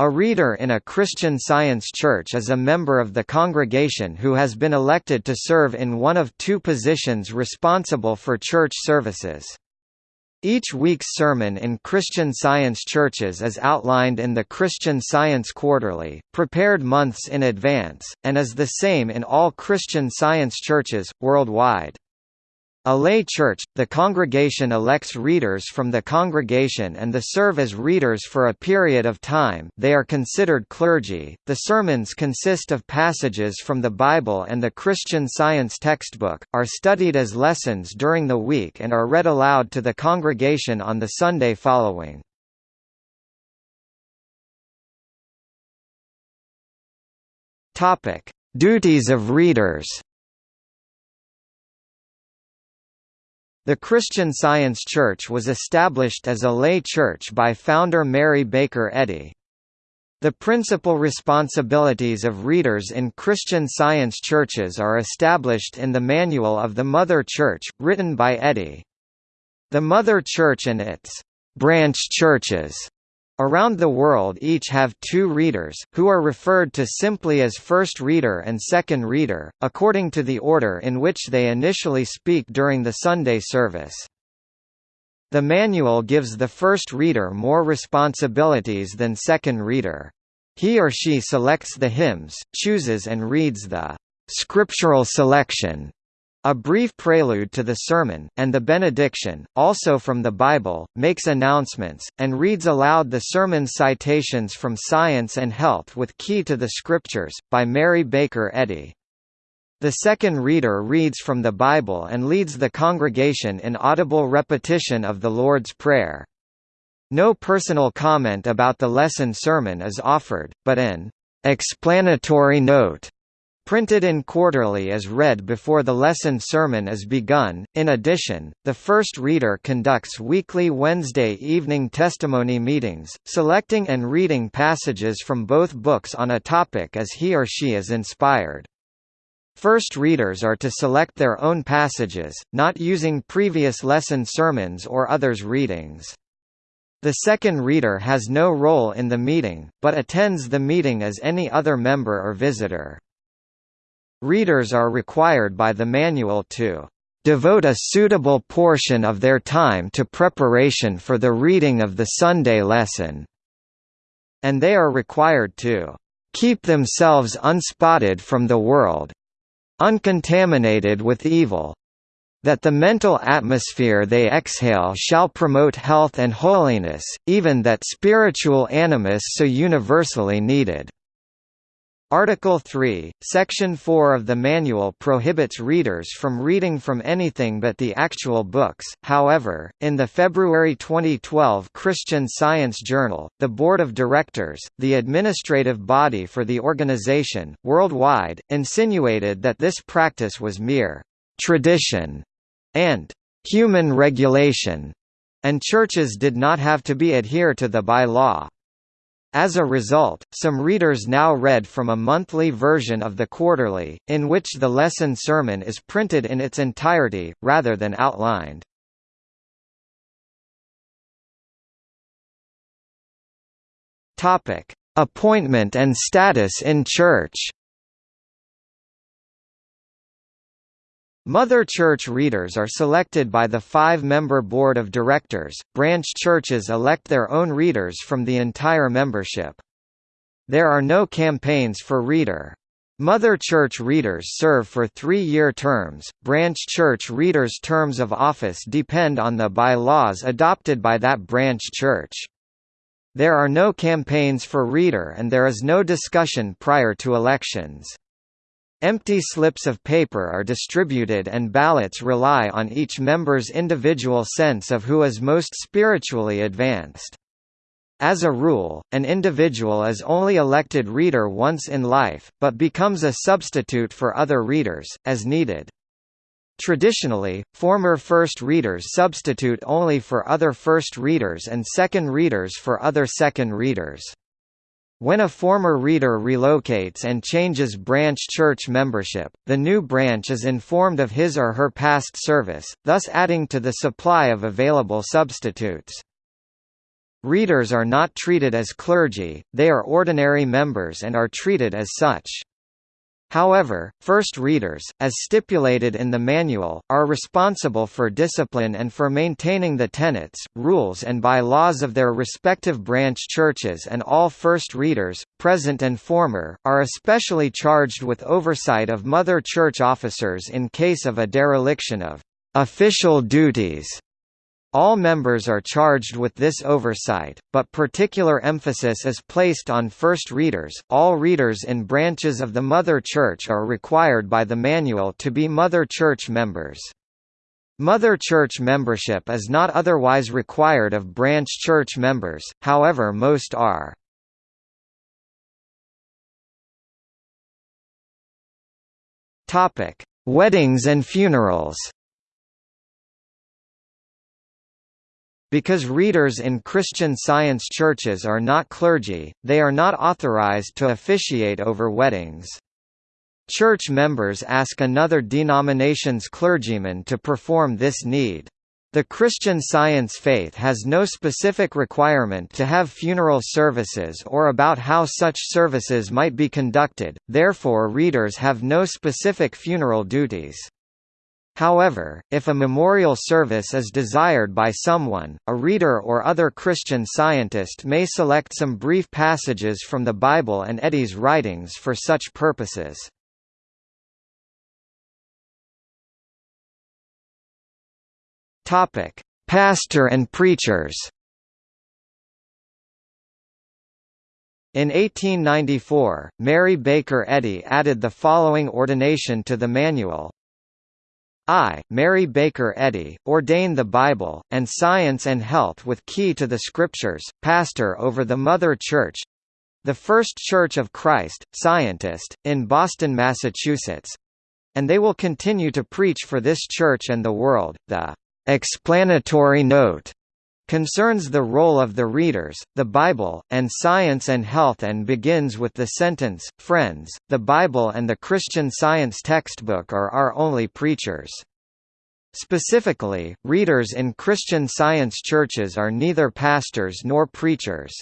A reader in a Christian Science church is a member of the congregation who has been elected to serve in one of two positions responsible for church services. Each week's sermon in Christian Science churches is outlined in the Christian Science Quarterly, prepared months in advance, and is the same in all Christian Science churches, worldwide. A lay church, the congregation elects readers from the congregation and the serve as readers for a period of time they are considered clergy. The sermons consist of passages from the Bible and the Christian Science textbook, are studied as lessons during the week and are read aloud to the congregation on the Sunday following. Duties of readers The Christian Science Church was established as a lay church by founder Mary Baker Eddy. The principal responsibilities of readers in Christian Science churches are established in the Manual of the Mother Church, written by Eddy. The Mother Church and its branch churches Around the world each have two readers, who are referred to simply as first reader and second reader, according to the order in which they initially speak during the Sunday service. The manual gives the first reader more responsibilities than second reader. He or she selects the hymns, chooses and reads the scriptural selection a brief prelude to the sermon, and the benediction, also from the Bible, makes announcements, and reads aloud the sermon citations from Science and Health with Key to the Scriptures, by Mary Baker Eddy. The second reader reads from the Bible and leads the congregation in audible repetition of the Lord's Prayer. No personal comment about the lesson sermon is offered, but an explanatory note printed in quarterly is read before the lesson sermon is begun. In addition, the first reader conducts weekly Wednesday evening testimony meetings, selecting and reading passages from both books on a topic as he or she is inspired. First readers are to select their own passages, not using previous lesson sermons or others' readings. The second reader has no role in the meeting, but attends the meeting as any other member or visitor. Readers are required by the manual to devote a suitable portion of their time to preparation for the reading of the Sunday lesson, and they are required to keep themselves unspotted from the world uncontaminated with evil that the mental atmosphere they exhale shall promote health and holiness, even that spiritual animus so universally needed. Article 3, Section 4 of the manual prohibits readers from reading from anything but the actual books. However, in the February 2012 Christian Science Journal, the Board of Directors, the administrative body for the organization, worldwide, insinuated that this practice was mere tradition and human regulation, and churches did not have to be adhere to the by law. As a result, some readers now read from a monthly version of the quarterly, in which the lesson sermon is printed in its entirety, rather than outlined. Appointment and status in church Mother Church readers are selected by the five-member board of directors. Branch churches elect their own readers from the entire membership. There are no campaigns for reader. Mother Church readers serve for three-year terms. Branch Church readers' terms of office depend on the bylaws adopted by that branch church. There are no campaigns for reader and there is no discussion prior to elections. Empty slips of paper are distributed and ballots rely on each member's individual sense of who is most spiritually advanced. As a rule, an individual is only elected reader once in life, but becomes a substitute for other readers, as needed. Traditionally, former first readers substitute only for other first readers and second readers for other second readers. When a former reader relocates and changes branch church membership, the new branch is informed of his or her past service, thus adding to the supply of available substitutes. Readers are not treated as clergy, they are ordinary members and are treated as such. However, first readers, as stipulated in the manual, are responsible for discipline and for maintaining the tenets, rules and by-laws of their respective branch churches and all first readers, present and former, are especially charged with oversight of mother church officers in case of a dereliction of official duties. All members are charged with this oversight, but particular emphasis is placed on first readers. All readers in branches of the Mother Church are required by the manual to be Mother Church members. Mother Church membership is not otherwise required of branch church members, however most are. Weddings and funerals. Because readers in Christian Science churches are not clergy, they are not authorized to officiate over weddings. Church members ask another denomination's clergyman to perform this need. The Christian Science faith has no specific requirement to have funeral services or about how such services might be conducted, therefore readers have no specific funeral duties. However, if a memorial service is desired by someone, a reader or other Christian scientist may select some brief passages from the Bible and Eddy's writings for such purposes. Pastor and preachers. In 1894, Mary Baker Eddy added the following ordination to the manual, I, Mary Baker Eddy, ordain the Bible, and science and health with key to the Scriptures, pastor over the Mother Church the First Church of Christ, scientist, in Boston, Massachusetts and they will continue to preach for this church and the world. The explanatory note concerns the role of the readers, the Bible, and science and health and begins with the sentence, Friends, the Bible and the Christian Science textbook are our only preachers. Specifically, readers in Christian Science churches are neither pastors nor preachers.